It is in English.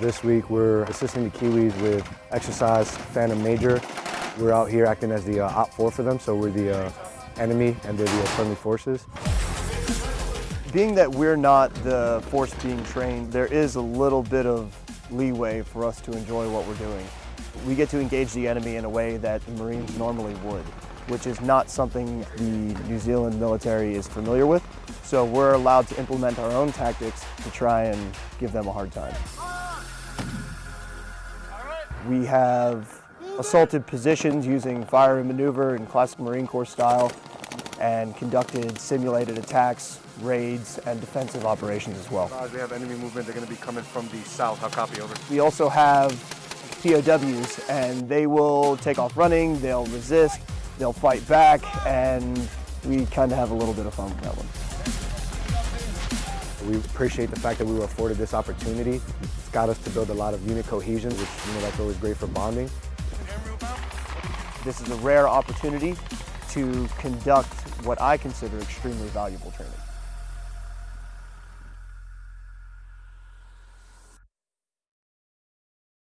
This week we're assisting the Kiwis with exercise Phantom Major. We're out here acting as the uh, OPFOR for them, so we're the uh, enemy and they're the uh, friendly forces. Being that we're not the force being trained, there is a little bit of leeway for us to enjoy what we're doing. We get to engage the enemy in a way that the Marines normally would, which is not something the New Zealand military is familiar with. So we're allowed to implement our own tactics to try and give them a hard time. We have assaulted positions using fire and maneuver in classic Marine Corps style and conducted simulated attacks, raids, and defensive operations as well. Uh, they have enemy movement. They're going to be coming from the south. How copy over? We also have POWs, and they will take off running, they'll resist, they'll fight back, and we kind of have a little bit of fun with that one. We appreciate the fact that we were afforded this opportunity. It's got us to build a lot of unit cohesion, which you know that's always great for bonding. This is a rare opportunity to conduct what I consider extremely valuable training.